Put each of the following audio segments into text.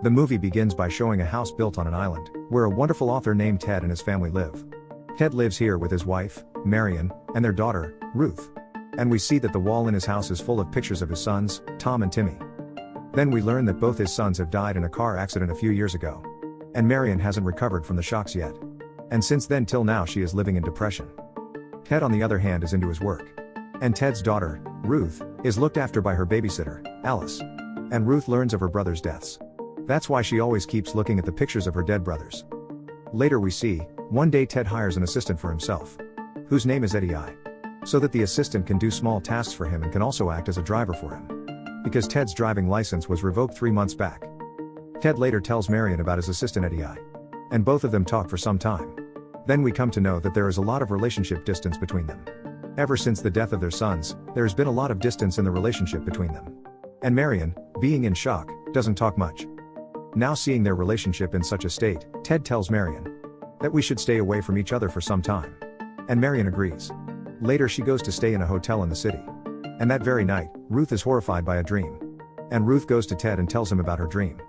The movie begins by showing a house built on an island, where a wonderful author named Ted and his family live. Ted lives here with his wife, Marion, and their daughter, Ruth. And we see that the wall in his house is full of pictures of his sons, Tom and Timmy. Then we learn that both his sons have died in a car accident a few years ago. And Marion hasn't recovered from the shocks yet. And since then till now she is living in depression. Ted on the other hand is into his work. And Ted's daughter, Ruth, is looked after by her babysitter, Alice. And Ruth learns of her brother's deaths. That's why she always keeps looking at the pictures of her dead brothers. Later we see, one day Ted hires an assistant for himself. Whose name is Eddie I. So that the assistant can do small tasks for him and can also act as a driver for him. Because Ted's driving license was revoked three months back. Ted later tells Marion about his assistant Eddie I. And both of them talk for some time. Then we come to know that there is a lot of relationship distance between them. Ever since the death of their sons, there has been a lot of distance in the relationship between them. And Marion, being in shock, doesn't talk much. Now seeing their relationship in such a state, Ted tells Marion that we should stay away from each other for some time. And Marion agrees. Later she goes to stay in a hotel in the city. And that very night, Ruth is horrified by a dream. And Ruth goes to Ted and tells him about her dream.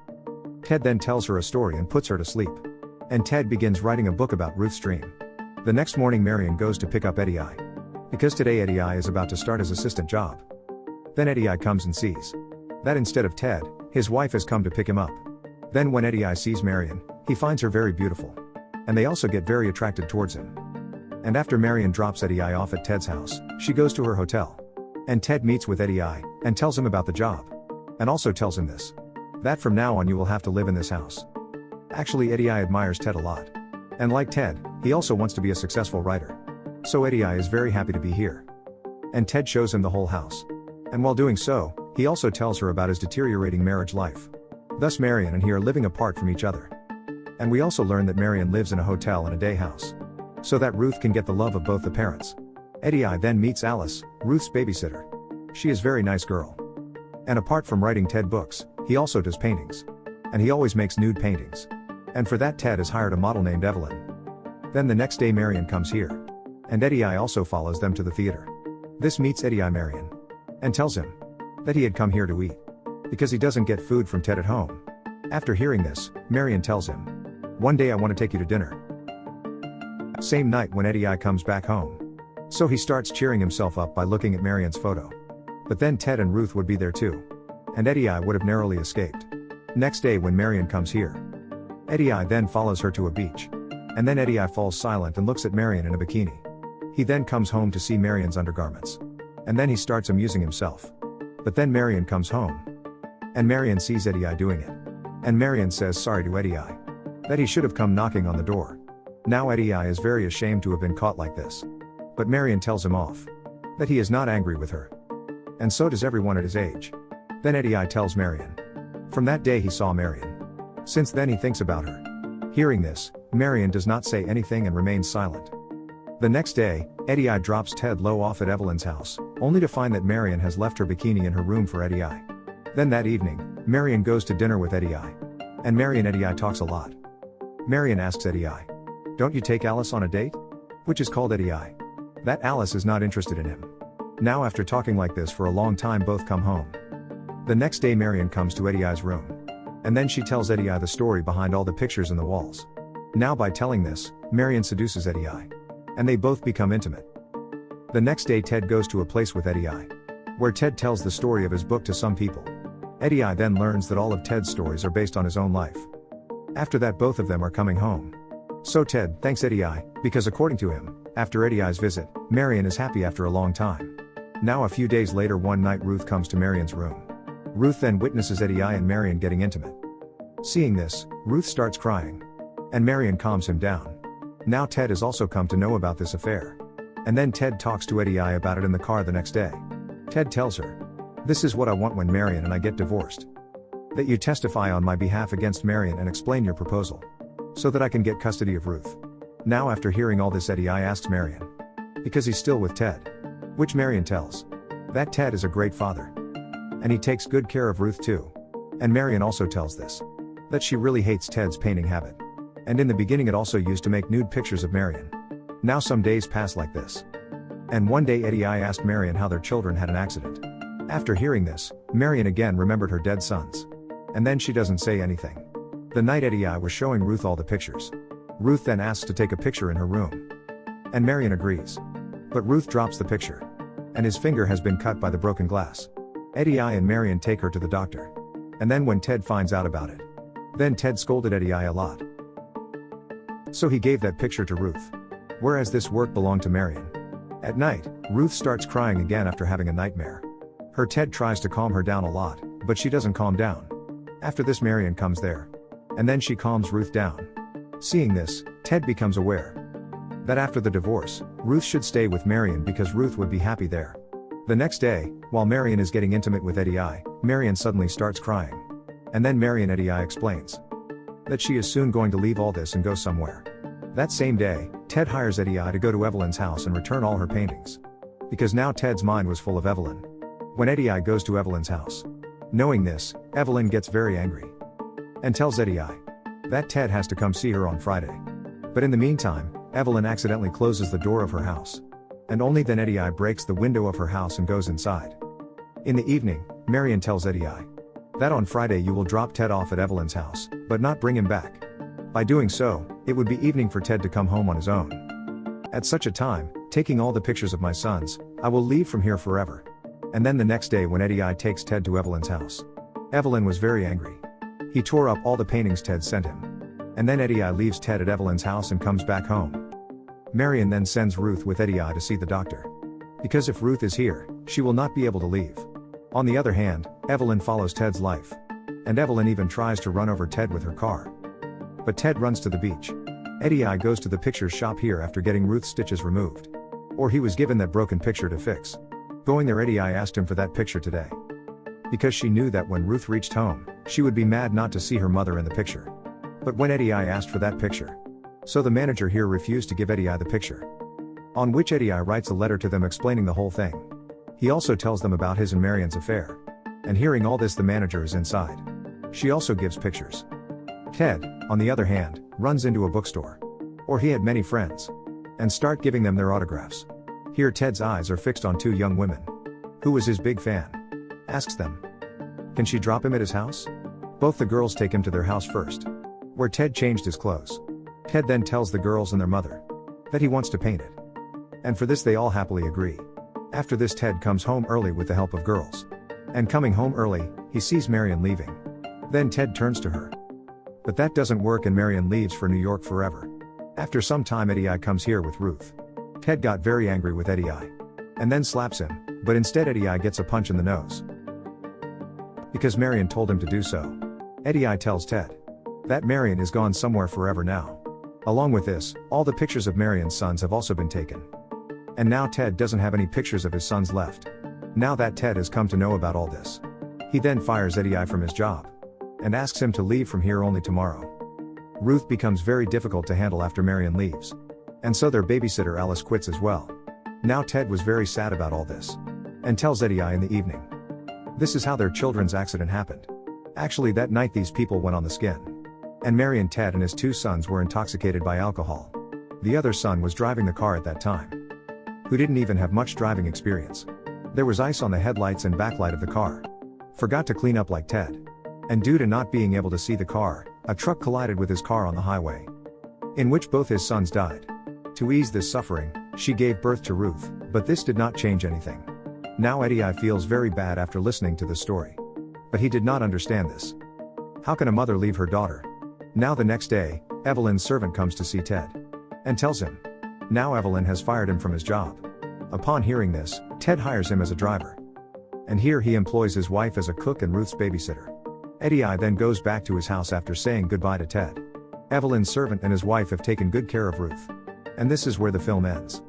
Ted then tells her a story and puts her to sleep. And Ted begins writing a book about Ruth's dream. The next morning Marion goes to pick up Eddie I. Because today Eddie I is about to start his assistant job. Then Eddie I comes and sees that instead of Ted, his wife has come to pick him up. Then when Eddie I sees Marion, he finds her very beautiful. And they also get very attracted towards him. And after Marion drops Eddie I off at Ted's house, she goes to her hotel. And Ted meets with Eddie I, and tells him about the job. And also tells him this. That from now on you will have to live in this house. Actually Eddie I admires Ted a lot. And like Ted, he also wants to be a successful writer. So Eddie I is very happy to be here. And Ted shows him the whole house. And while doing so, he also tells her about his deteriorating marriage life. Thus Marion and he are living apart from each other. And we also learn that Marion lives in a hotel and a day house. So that Ruth can get the love of both the parents. Eddie I then meets Alice, Ruth's babysitter. She is very nice girl. And apart from writing Ted books, he also does paintings. And he always makes nude paintings. And for that Ted has hired a model named Evelyn. Then the next day Marion comes here. And Eddie I also follows them to the theater. This meets Eddie I Marion. And tells him that he had come here to eat. Because he doesn't get food from Ted at home. After hearing this, Marion tells him, One day I want to take you to dinner. Same night when Eddie I comes back home. So he starts cheering himself up by looking at Marion's photo. But then Ted and Ruth would be there too. And Eddie I would have narrowly escaped. Next day when Marion comes here. Eddie I then follows her to a beach. And then Eddie I falls silent and looks at Marion in a bikini. He then comes home to see Marion's undergarments. And then he starts amusing himself. But then Marion comes home. And Marion sees Eddie I doing it. And Marion says sorry to Eddie I. That he should have come knocking on the door. Now Eddie I is very ashamed to have been caught like this. But Marion tells him off. That he is not angry with her. And so does everyone at his age. Then Eddie I tells Marion. From that day he saw Marion. Since then he thinks about her. Hearing this, Marion does not say anything and remains silent. The next day, Eddie I drops Ted Lowe off at Evelyn's house, only to find that Marion has left her bikini in her room for Eddie I. Then that evening, Marion goes to dinner with Eddie I. And Marion Eddie I talks a lot. Marion asks Eddie I. Don't you take Alice on a date? Which is called Eddie I. That Alice is not interested in him. Now after talking like this for a long time both come home. The next day Marion comes to Eddie I's room. And then she tells Eddie I the story behind all the pictures in the walls. Now by telling this, Marion seduces Eddie I. And they both become intimate. The next day Ted goes to a place with Eddie I. Where Ted tells the story of his book to some people. Eddie I then learns that all of Ted's stories are based on his own life. After that both of them are coming home. So Ted thanks Eddie I, because according to him, after Eddie I's visit, Marion is happy after a long time. Now a few days later one night Ruth comes to Marion's room. Ruth then witnesses Eddie I and Marion getting intimate. Seeing this, Ruth starts crying. And Marion calms him down. Now Ted has also come to know about this affair. And then Ted talks to Eddie I about it in the car the next day. Ted tells her, this is what I want when Marion and I get divorced. That you testify on my behalf against Marion and explain your proposal. So that I can get custody of Ruth. Now after hearing all this Eddie I asks Marion. Because he's still with Ted. Which Marion tells. That Ted is a great father. And he takes good care of Ruth too. And Marion also tells this. That she really hates Ted's painting habit. And in the beginning it also used to make nude pictures of Marion. Now some days pass like this. And one day Eddie I asked Marion how their children had an accident. After hearing this, Marion again remembered her dead sons. And then she doesn't say anything. The night Eddie I was showing Ruth all the pictures. Ruth then asks to take a picture in her room. And Marion agrees. But Ruth drops the picture. And his finger has been cut by the broken glass. Eddie I and Marion take her to the doctor. And then when Ted finds out about it. Then Ted scolded Eddie I a lot. So he gave that picture to Ruth. Whereas this work belonged to Marion. At night, Ruth starts crying again after having a nightmare. Her Ted tries to calm her down a lot, but she doesn't calm down. After this Marion comes there. And then she calms Ruth down. Seeing this, Ted becomes aware that after the divorce, Ruth should stay with Marion because Ruth would be happy there. The next day, while Marion is getting intimate with Eddie I, Marion suddenly starts crying. And then Marion Eddie I explains that she is soon going to leave all this and go somewhere. That same day, Ted hires Eddie I to go to Evelyn's house and return all her paintings. Because now Ted's mind was full of Evelyn. When Eddie I goes to Evelyn's house. Knowing this, Evelyn gets very angry. And tells Eddie I that Ted has to come see her on Friday. But in the meantime, Evelyn accidentally closes the door of her house. And only then Eddie I breaks the window of her house and goes inside. In the evening, Marion tells Eddie I that on Friday you will drop Ted off at Evelyn's house, but not bring him back. By doing so, it would be evening for Ted to come home on his own. At such a time, taking all the pictures of my sons, I will leave from here forever. And then the next day when Eddie I takes Ted to Evelyn's house. Evelyn was very angry. He tore up all the paintings Ted sent him. And then Eddie I leaves Ted at Evelyn's house and comes back home. Marion then sends Ruth with Eddie I to see the doctor. Because if Ruth is here, she will not be able to leave. On the other hand, Evelyn follows Ted's life. And Evelyn even tries to run over Ted with her car. But Ted runs to the beach. Eddie I goes to the pictures shop here after getting Ruth's stitches removed. Or he was given that broken picture to fix. Going there Eddie I asked him for that picture today. Because she knew that when Ruth reached home, she would be mad not to see her mother in the picture. But when Eddie I asked for that picture. So the manager here refused to give Eddie I the picture. On which Eddie I writes a letter to them explaining the whole thing. He also tells them about his and Marion's affair. And hearing all this the manager is inside. She also gives pictures. Ted, on the other hand, runs into a bookstore. Or he had many friends. And start giving them their autographs. Here Ted's eyes are fixed on two young women. Who was his big fan? Asks them. Can she drop him at his house? Both the girls take him to their house first. Where Ted changed his clothes. Ted then tells the girls and their mother. That he wants to paint it. And for this they all happily agree. After this Ted comes home early with the help of girls. And coming home early, he sees Marion leaving. Then Ted turns to her. But that doesn't work and Marion leaves for New York forever. After some time Eddie I comes here with Ruth. Ted got very angry with Eddie I. And then slaps him, but instead Eddie I gets a punch in the nose. Because Marion told him to do so. Eddie I tells Ted. That Marion is gone somewhere forever now. Along with this, all the pictures of Marion's sons have also been taken. And now Ted doesn't have any pictures of his sons left. Now that Ted has come to know about all this. He then fires Eddie I from his job and asks him to leave from here only tomorrow. Ruth becomes very difficult to handle after Marion leaves. And so their babysitter Alice quits as well. Now Ted was very sad about all this. And tells Eddie I in the evening. This is how their children's accident happened. Actually that night these people went on the skin. And Mary and Ted and his two sons were intoxicated by alcohol. The other son was driving the car at that time. Who didn't even have much driving experience. There was ice on the headlights and backlight of the car. Forgot to clean up like Ted. And due to not being able to see the car, a truck collided with his car on the highway. In which both his sons died. To ease this suffering, she gave birth to Ruth, but this did not change anything. Now Eddie I feels very bad after listening to this story. But he did not understand this. How can a mother leave her daughter? Now the next day, Evelyn's servant comes to see Ted. And tells him. Now Evelyn has fired him from his job. Upon hearing this, Ted hires him as a driver. And here he employs his wife as a cook and Ruth's babysitter. Eddie I then goes back to his house after saying goodbye to Ted. Evelyn's servant and his wife have taken good care of Ruth. And this is where the film ends.